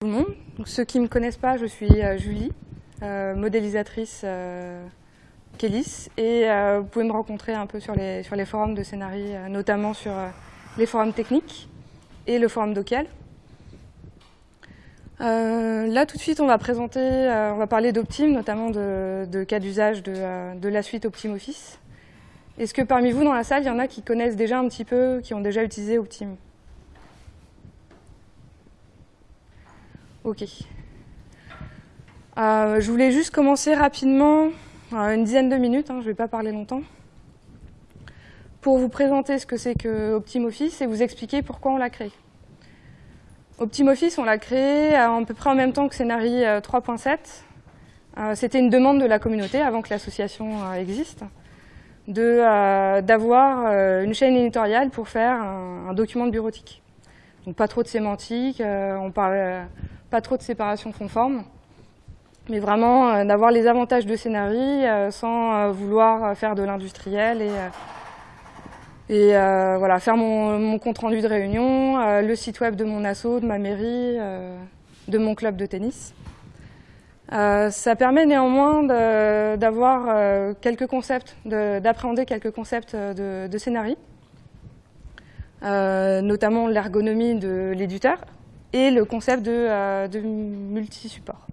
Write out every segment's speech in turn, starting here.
tout le monde. Ceux qui ne me connaissent pas, je suis euh, Julie, euh, modélisatrice euh, Kélis, et vous pouvez me rencontrer un peu sur les, forums de scénarii, notamment sur les forums techniques et le forum Docal. Là, tout de suite, on va présenter, on va parler d'Optim, notamment de, cas d'usage de, de la suite Optim Office. Est-ce que parmi vous, dans la salle, il y en a qui connaissent déjà un petit peu, qui ont déjà utilisé Optim Ok. Euh, je voulais juste commencer rapidement, euh, une dizaine de minutes, hein, je ne vais pas parler longtemps, pour vous présenter ce que c'est que OptimOffice et vous expliquer pourquoi on l'a créé. OptimOffice, on l'a créé à, peu près en même temps que Scénarii 3.7. Euh, C'était une demande de la communauté, avant que l'association euh, existe, d'avoir euh, une chaîne éditoriale pour faire un, document de bureautique. Donc pas trop de sémantique, euh, on parle pas trop de séparation conforme, mais vraiment euh, d'avoir les avantages de Scénarii euh, sans euh, vouloir faire de l'industriel et, voilà, faire mon, mon, compte rendu de réunion, le site web de mon asso, de ma mairie, de mon club de tennis. ça permet néanmoins d'avoir quelques concepts, d'appréhender quelques concepts de, de notamment l'ergonomie de l'éditeur, et le concept de, euh, de multi-support.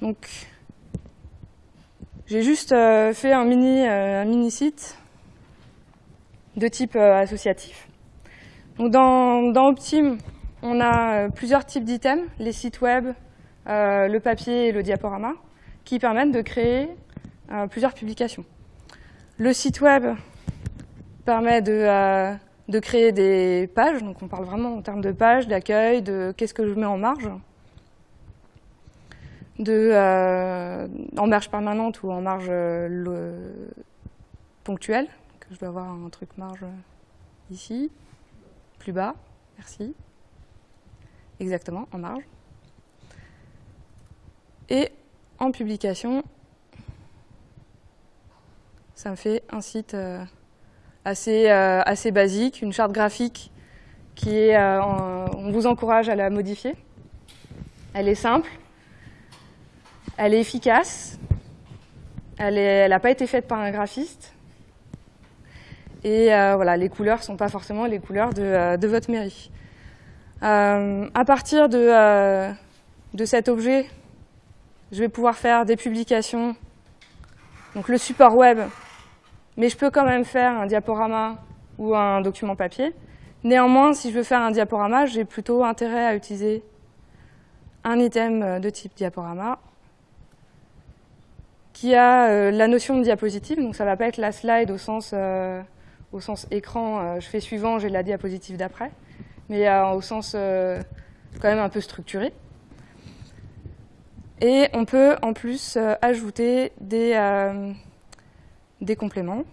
Donc, j'ai juste euh, fait euh, un mini site de type associatif. Donc dans, dans, Optim, on a plusieurs types d'items, les sites web, le papier et le diaporama, qui permettent de créer plusieurs publications. Le site web permet de de créer des pages, donc on parle vraiment en termes de pages, d'accueil, de qu'est-ce que je mets en marge, de, euh, en marge permanente ou en marge euh, le, ponctuelle, que je dois avoir un truc marge ici, plus bas, merci, exactement, en marge. Et en publication, ça me fait un site euh, assez, euh, assez basique, une charte graphique qui est, euh, on vous encourage à la modifier. Elle est simple, elle est efficace, elle n'a pas été faite par un graphiste. Et euh, voilà, les couleurs ne sont pas forcément les couleurs de, de votre mairie. Euh, à partir de, de cet objet, je vais pouvoir faire des publications. Donc le support web, mais je peux quand même faire un diaporama ou un document papier. Néanmoins, si je veux faire un diaporama, j'ai plutôt intérêt à utiliser un item de type diaporama qui a euh, la notion de diapositive, donc ça ne va pas être la slide au sens, euh, écran, euh, je fais suivant, j'ai la diapositive d'après, mais au sens quand même un peu structuré. Et on peut en plus ajouter des, des compléments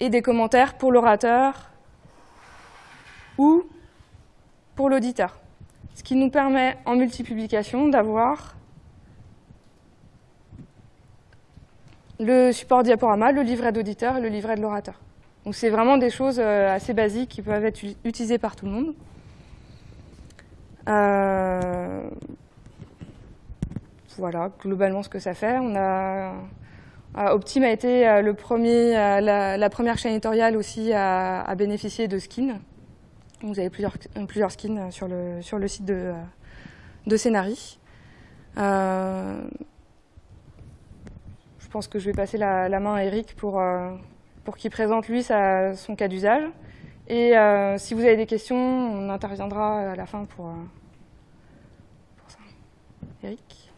et des commentaires pour l'orateur ou pour l'auditeur. Ce qui nous permet en multipublication d'avoir le support diaporama, le livret d'auditeur et le livret de l'orateur. Donc c'est vraiment des choses assez basiques qui peuvent être utilisées par tout le monde. Euh, voilà globalement ce que ça fait. On a euh, Optim a été euh, le premier, euh, la, première chaîne éditoriale aussi à, bénéficier de skins. Vous avez plusieurs, plusieurs skins sur le, sur le site de, de Scénarii. je pense que je vais passer la, la main à Eric pour, pour qu'il présente lui sa, son cas d'usage. Et si vous avez des questions, on interviendra à la fin pour, pour ça. Eric?